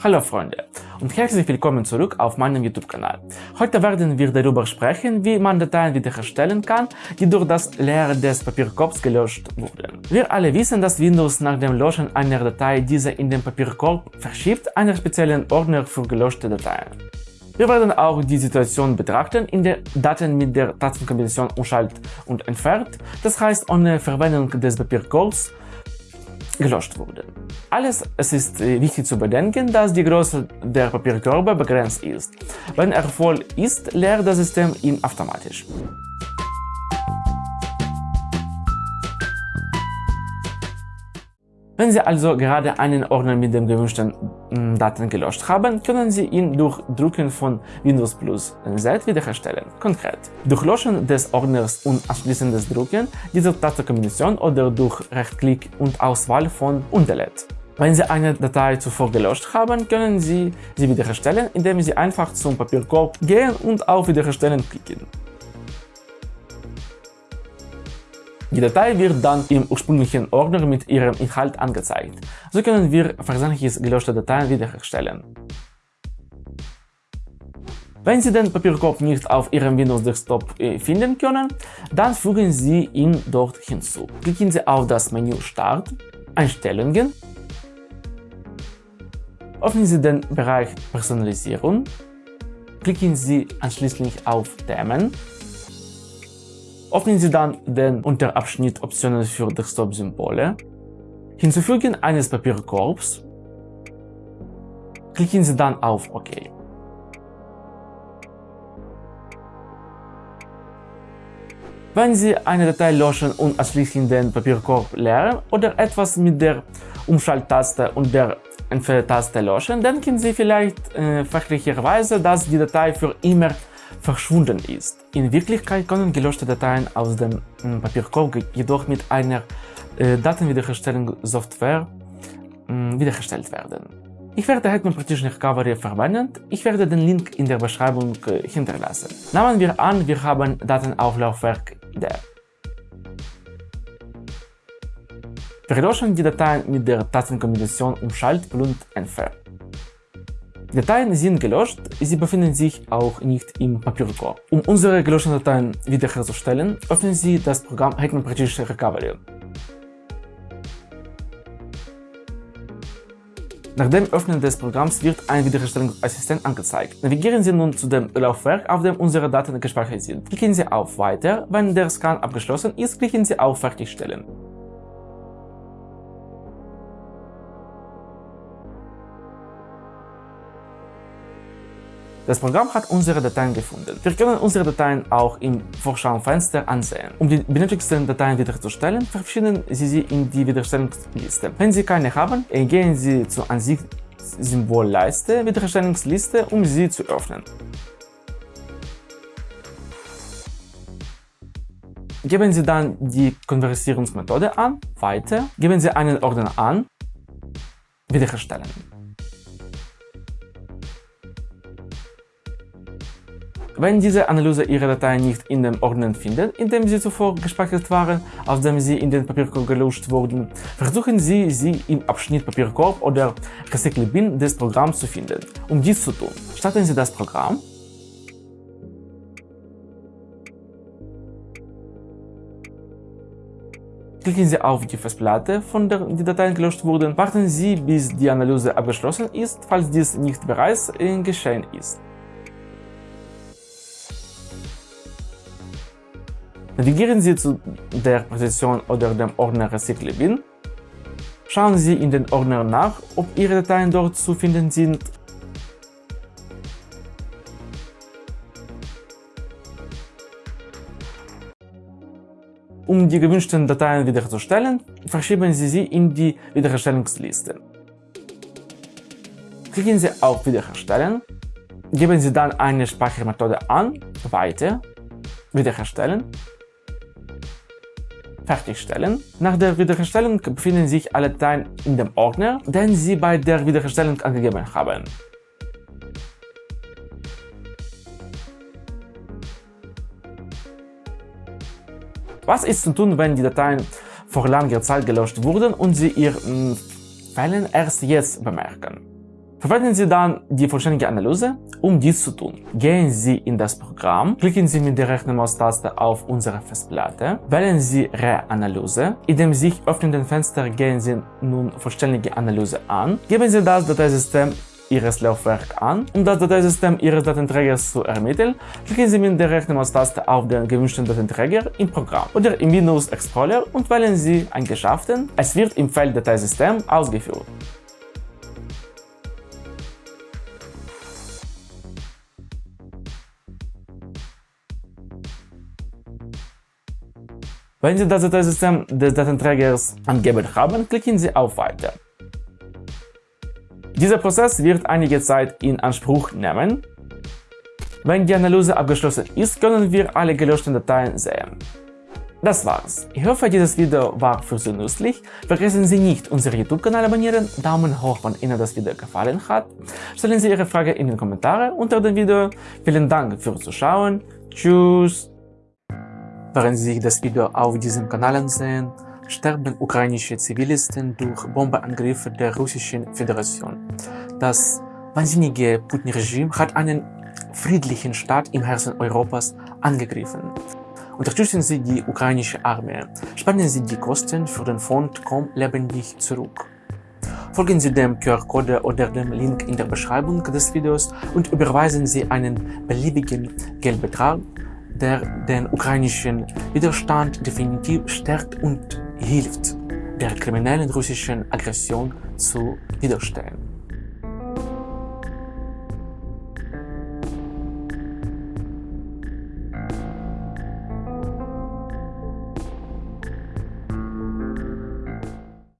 Hallo Freunde und herzlich willkommen zurück auf meinem YouTube-Kanal. Heute werden wir darüber sprechen, wie man Dateien wiederherstellen kann, die durch das Leeren des Papierkorbs gelöscht wurden. Wir alle wissen, dass Windows nach dem Löschen einer Datei diese in den Papierkorb verschiebt, einen speziellen Ordner für gelöschte Dateien. Wir werden auch die Situation betrachten, in der Daten mit der Tastenkombination umschalt und entfernt, das heißt ohne Verwendung des Papierkorbs, gelöscht wurden. Alles, es ist äh, wichtig zu bedenken, dass die Größe der Papierkörbe begrenzt ist. Wenn er voll ist, leert das System ihn automatisch. Wenn Sie also gerade einen Ordner mit den gewünschten mm, Daten gelöscht haben, können Sie ihn durch Drücken von Windows plus Z wiederherstellen. Konkret, durch Löschen des Ordners und anschließendes Drücken dieser Tastenkombination oder durch Rechtsklick und Auswahl von Undelete. Wenn Sie eine Datei zuvor gelöscht haben, können Sie sie wiederherstellen, indem Sie einfach zum Papierkorb gehen und auf Wiederherstellen klicken. Die Datei wird dann im ursprünglichen Ordner mit ihrem Inhalt angezeigt. So können wir versehentlich gelöschte Dateien wiederherstellen. Wenn Sie den Papierkorb nicht auf Ihrem Windows-Desktop äh, finden können, dann fügen Sie ihn dort hinzu. Klicken Sie auf das Menü Start, Einstellungen, öffnen Sie den Bereich Personalisierung, klicken Sie anschließend auf Themen Öffnen Sie dann den Unterabschnitt Optionen für Desktop-Symbole, Hinzufügen eines Papierkorbs, klicken Sie dann auf OK. Wenn Sie eine Datei löschen und anschließend den Papierkorb leeren oder etwas mit der Umschalttaste und der Entferntaste löschen, denken Sie vielleicht äh, fachlicherweise, dass die Datei für immer verschwunden ist. In Wirklichkeit können gelöschte Dateien aus dem hm, Papierkorb jedoch mit einer äh, Datenwiederherstellungssoftware äh, wiederhergestellt werden. Ich werde Hetman Partition Recovery verwenden. Ich werde den Link in der Beschreibung äh, hinterlassen. Nehmen wir an, wir haben Datenauflaufwerk D. Wir löschen die Dateien mit der Tastenkombination Umschalt und Entfernen. Dateien sind gelöscht, sie befinden sich auch nicht im Papierkorb. Um unsere gelöschten Dateien wiederherzustellen, öffnen Sie das Programm Hetman Partition Recovery. Nach dem Öffnen des Programms wird ein Wiederherstellungsassistent angezeigt. Navigieren Sie nun zu dem Laufwerk, auf dem unsere Daten gespeichert sind. Klicken Sie auf Weiter. Wenn der Scan abgeschlossen ist, klicken Sie auf Fertigstellen. Das Programm hat unsere Dateien gefunden. Wir können unsere Dateien auch im Vorschaufenster ansehen. Um die benötigten Dateien wiederherzustellen, verabschieden Sie sie in die Wiederherstellungsliste. Wenn Sie keine haben, gehen Sie zur Ansicht-Symbolleiste Wiederherstellungsliste, um sie zu öffnen. Geben Sie dann die Konvertierungsmethode an, Weiter, geben Sie einen Ordner an, Wiederherstellen. Wenn diese Analyse Ihre Datei nicht in dem Ordner findet, in dem sie zuvor gespeichert waren, aus dem sie in den Papierkorb gelöscht wurden, versuchen Sie, sie im Abschnitt Papierkorb oder Recycle Bin des Programms zu finden. Um dies zu tun, starten Sie das Programm Klicken Sie auf die Festplatte, von der die Dateien gelöscht wurden. Warten Sie, bis die Analyse abgeschlossen ist, falls dies nicht bereits geschehen ist. Navigieren Sie zu der Position oder dem Ordner Recycle Bin. Schauen Sie in den Ordner nach, ob Ihre Dateien dort zu finden sind. Um die gewünschten Dateien wiederherzustellen, verschieben Sie sie in die Wiederherstellungsliste. Klicken Sie auf Wiederherstellen, geben Sie dann eine Speichermethode an, Weiter, Wiederherstellen fertigstellen. Nach der Wiederherstellung befinden sich alle Dateien in dem Ordner, den Sie bei der Wiederherstellung angegeben haben. Was ist zu tun, wenn die Dateien vor langer Zeit gelöscht wurden und Sie Ihr Fehlen erst jetzt bemerken? Verwenden Sie dann die vollständige Analyse, um dies zu tun. Gehen Sie in das Programm, klicken Sie mit der rechten Maustaste auf unsere Festplatte, wählen Sie Reanalyse. In dem sich öffnenden Fenster gehen Sie nun vollständige Analyse an, geben Sie das Dateisystem Ihres Laufwerks an. Um das Dateisystem Ihres Datenträgers zu ermitteln, klicken Sie mit der rechten Maustaste auf den gewünschten Datenträger im Programm oder im Windows Explorer und wählen Sie Eigenschaften. Es wird im Feld Dateisystem ausgeführt. Wenn Sie das Dateisystem des Datenträgers angegeben haben, klicken Sie auf Weiter. Dieser Prozess wird einige Zeit in Anspruch nehmen. Wenn die Analyse abgeschlossen ist, können wir alle gelöschten Dateien sehen. Das war's. Ich hoffe, dieses Video war für Sie nützlich. Vergessen Sie nicht, unseren YouTube-Kanal abonnieren, Daumen hoch, wenn Ihnen das Video gefallen hat. Stellen Sie Ihre Frage in den Kommentaren unter dem Video. Vielen Dank fürs Zuschauen. Tschüss. Während Sie sich das Video auf diesem Kanal ansehen, sterben ukrainische Zivilisten durch Bombeangriffe der Russischen Föderation. Das wahnsinnige Putin-Regime hat einen friedlichen Staat im Herzen Europas angegriffen. Unterstützen Sie die ukrainische Armee. Spenden Sie die Kosten für den Fond Komm lebendig zurück. Folgen Sie dem QR-Code oder dem Link in der Beschreibung des Videos und überweisen Sie einen beliebigen Geldbetrag der den ukrainischen Widerstand definitiv stärkt und hilft, der kriminellen russischen Aggression zu widerstehen.